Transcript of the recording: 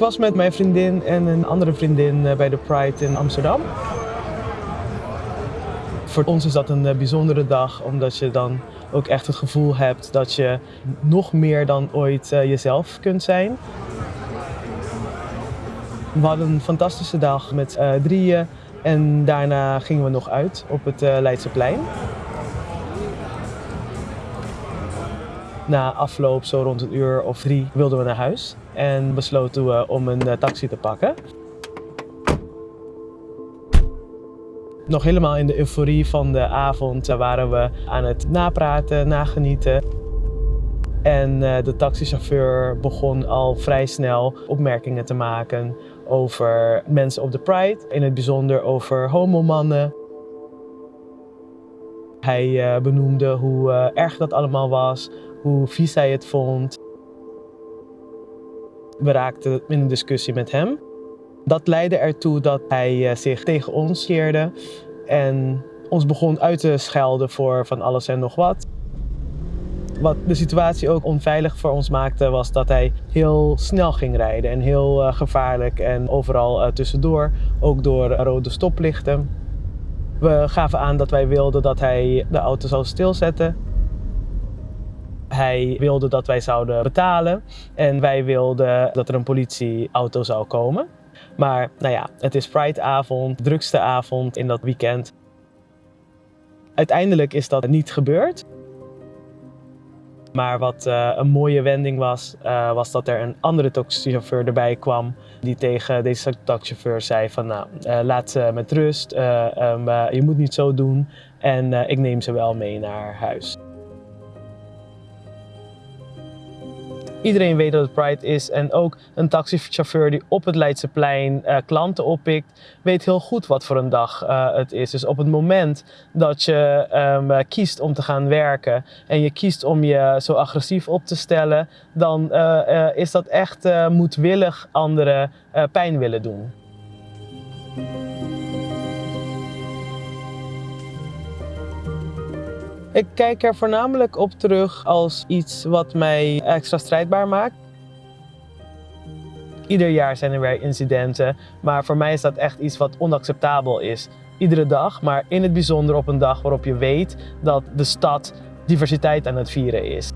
was met mijn vriendin en een andere vriendin bij de Pride in Amsterdam. Voor ons is dat een bijzondere dag, omdat je dan ook echt het gevoel hebt dat je nog meer dan ooit jezelf kunt zijn. We hadden een fantastische dag met drieën en daarna gingen we nog uit op het Leidseplein. Na afloop, zo rond een uur of drie, wilden we naar huis en besloten we om een uh, taxi te pakken. Nog helemaal in de euforie van de avond waren we aan het napraten, nagenieten. En de taxichauffeur begon al vrij snel opmerkingen te maken over mensen op de Pride, in het bijzonder over homomannen. Hij uh, benoemde hoe uh, erg dat allemaal was, hoe vies hij het vond. We raakten in een discussie met hem. Dat leidde ertoe dat hij uh, zich tegen ons keerde en ons begon uit te schelden voor van alles en nog wat. Wat de situatie ook onveilig voor ons maakte was dat hij heel snel ging rijden en heel gevaarlijk en overal tussendoor, ook door rode stoplichten. We gaven aan dat wij wilden dat hij de auto zou stilzetten. Hij wilde dat wij zouden betalen en wij wilden dat er een politieauto zou komen. Maar nou ja, het is Prideavond, drukste avond in dat weekend. Uiteindelijk is dat niet gebeurd. Maar wat uh, een mooie wending was, uh, was dat er een andere taxichauffeur erbij kwam die tegen deze taxichauffeur zei van nou, uh, laat ze met rust, um, je moet niet zo doen en ik neem ze wel mee naar huis. Iedereen weet dat het Pride is en ook een taxichauffeur die op het Leidseplein uh, klanten oppikt, weet heel goed wat voor een dag uh, het is. Dus op het moment dat je um, kiest om te gaan werken en je kiest om je zo agressief op te stellen, dan is dat echt moedwillig anderen pijn willen doen. Ik kijk er voornamelijk op terug als iets wat mij extra strijdbaar maakt. Ieder jaar zijn er weer incidenten, maar voor mij is dat echt iets wat onacceptabel is. Iedere dag, maar in het bijzonder op een dag waarop je weet dat de stad diversiteit aan het vieren is.